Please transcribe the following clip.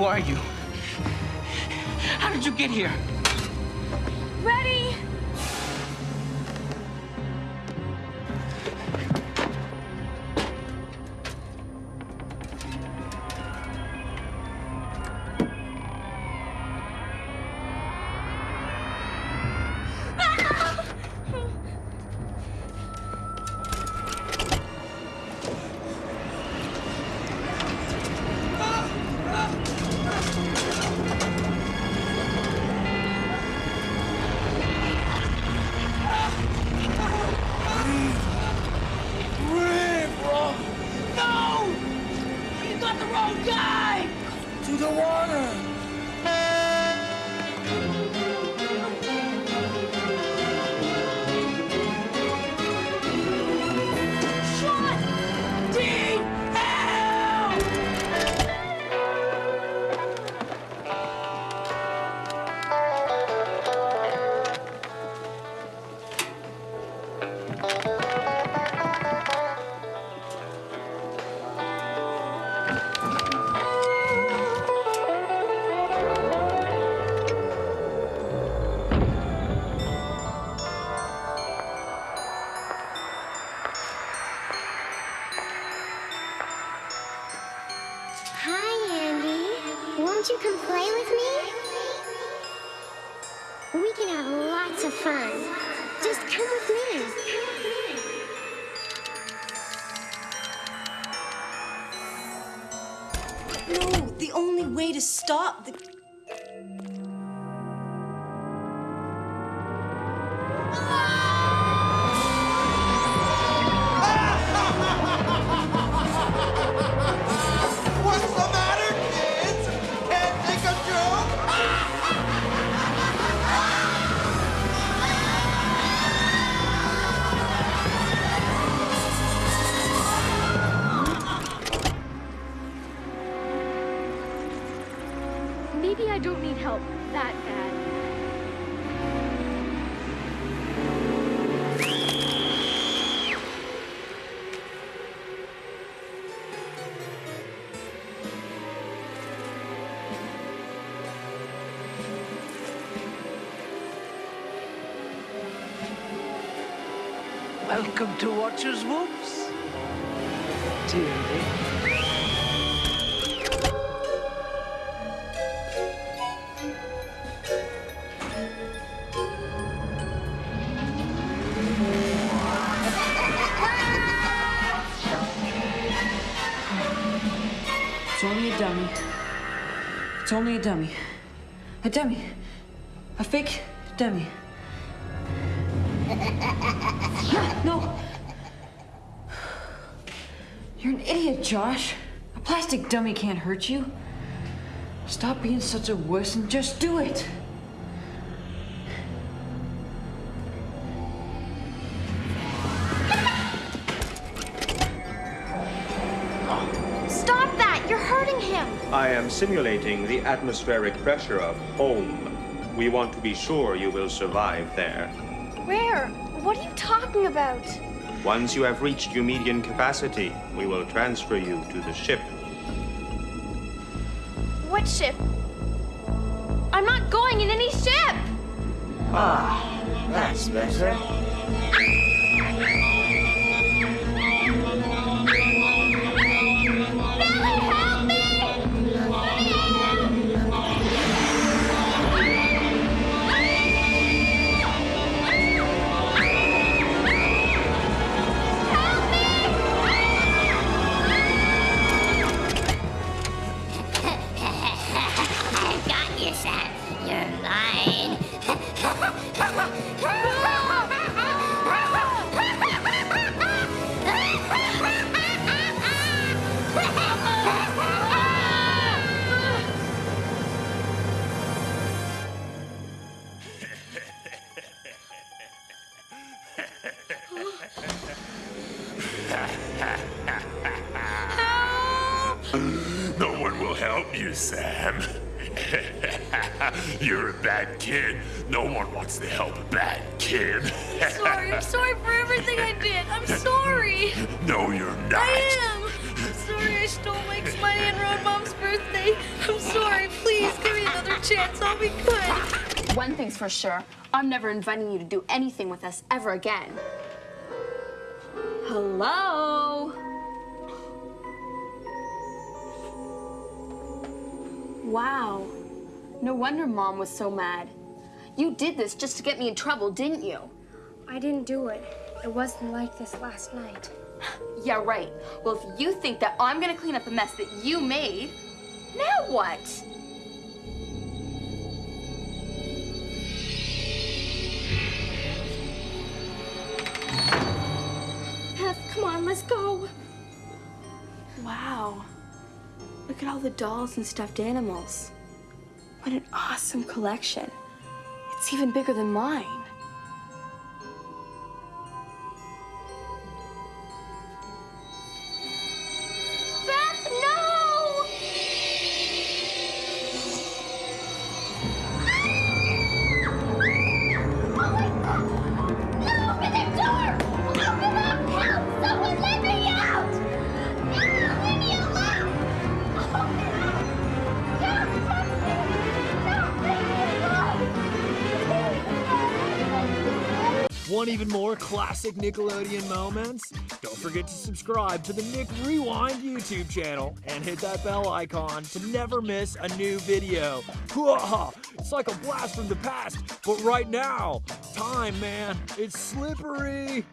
Who are you? How did you get here? Ready? The come play with me? We can have lots of fun. Just come with me. No, the only way to stop the. Maybe I don't need help that bad. Welcome to Watcher's Woods. Dearly. Dummy. It's only a dummy. A dummy. A fake dummy. No! You're an idiot, Josh. A plastic dummy can't hurt you. Stop being such a wuss and just do it. I am simulating the atmospheric pressure of home. We want to be sure you will survive there. Where? What are you talking about? Once you have reached your median capacity, we will transfer you to the ship. What ship? I'm not going in any ship! Ah, that's better. Mine. You, Sam. You're a bad kid. No one wants to help a bad kid. I'm sorry, I'm sorry for everything I did. I'm sorry. no, you're not. I am. I'm sorry, I stole Mike's money and ruined Mom's birthday. I'm sorry. Please give me another chance. I'll be good. One thing's for sure. I'm never inviting you to do anything with us ever again. Hello? Wow. No wonder Mom was so mad. You did this just to get me in trouble, didn't you? I didn't do it. It wasn't like this last night. Yeah, right. Well, if you think that I'm gonna clean up a mess that you made, now what? Beth, come on, let's go. Wow. Look at all the dolls and stuffed animals. What an awesome collection. It's even bigger than mine. Want even more classic Nickelodeon moments? Don't forget to subscribe to the Nick Rewind YouTube channel and hit that bell icon to never miss a new video. It's like a blast from the past, but right now, time, man, it's slippery.